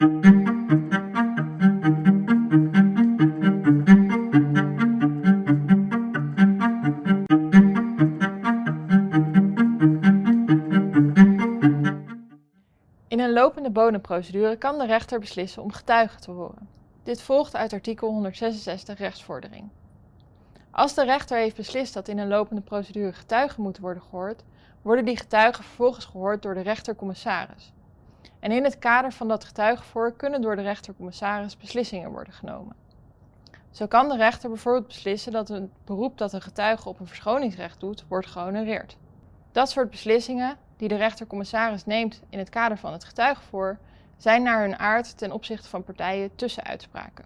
In een lopende bodemprocedure kan de rechter beslissen om getuigen te horen. Dit volgt uit artikel 166 rechtsvordering. Als de rechter heeft beslist dat in een lopende procedure getuigen moeten worden gehoord, worden die getuigen vervolgens gehoord door de rechter-commissaris. En in het kader van dat getuigenvoor kunnen door de rechter-commissaris beslissingen worden genomen. Zo kan de rechter bijvoorbeeld beslissen dat een beroep dat een getuige op een verschoningsrecht doet, wordt gehonoreerd. Dat soort beslissingen, die de rechter-commissaris neemt in het kader van het getuigenvoor, zijn naar hun aard ten opzichte van partijen tussenuitspraken.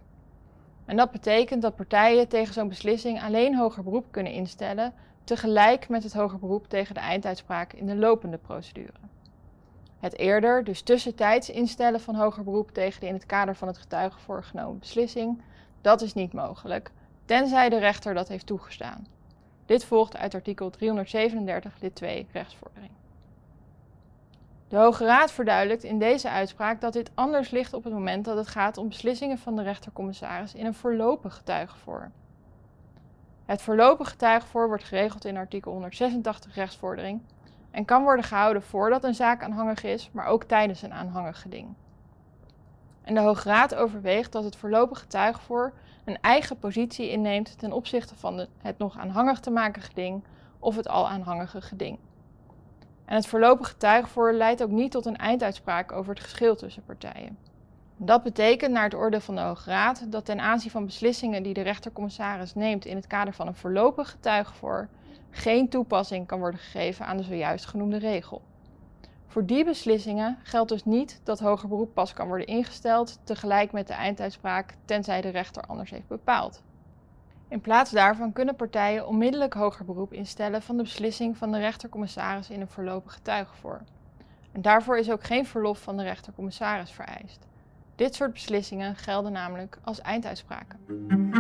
En dat betekent dat partijen tegen zo'n beslissing alleen hoger beroep kunnen instellen, tegelijk met het hoger beroep tegen de einduitspraak in de lopende procedure. Het eerder, dus tussentijds instellen van hoger beroep tegen de in het kader van het getuigenvoor genomen beslissing, dat is niet mogelijk, tenzij de rechter dat heeft toegestaan. Dit volgt uit artikel 337 lid 2 rechtsvordering. De Hoge Raad verduidelijkt in deze uitspraak dat dit anders ligt op het moment dat het gaat om beslissingen van de rechtercommissaris in een voorlopig getuigenvoor. Het voorlopig getuigenvoor wordt geregeld in artikel 186 rechtsvordering en kan worden gehouden voordat een zaak aanhangig is, maar ook tijdens een aanhangig geding. En de Hoge Raad overweegt dat het voorlopig getuigenvoor een eigen positie inneemt ten opzichte van het nog aanhangig te maken geding of het al aanhangige geding. En het voorlopig getuigenvoor leidt ook niet tot een einduitspraak over het geschil tussen partijen. Dat betekent naar het oordeel van de Hoge Raad dat ten aanzien van beslissingen die de rechtercommissaris neemt in het kader van een voorlopig getuigenvoor geen toepassing kan worden gegeven aan de zojuist genoemde regel. Voor die beslissingen geldt dus niet dat hoger beroep pas kan worden ingesteld tegelijk met de einduitspraak, tenzij de rechter anders heeft bepaald. In plaats daarvan kunnen partijen onmiddellijk hoger beroep instellen van de beslissing van de rechtercommissaris in een voorlopig getuigenvoor. En daarvoor is ook geen verlof van de rechtercommissaris vereist. Dit soort beslissingen gelden namelijk als einduitspraken.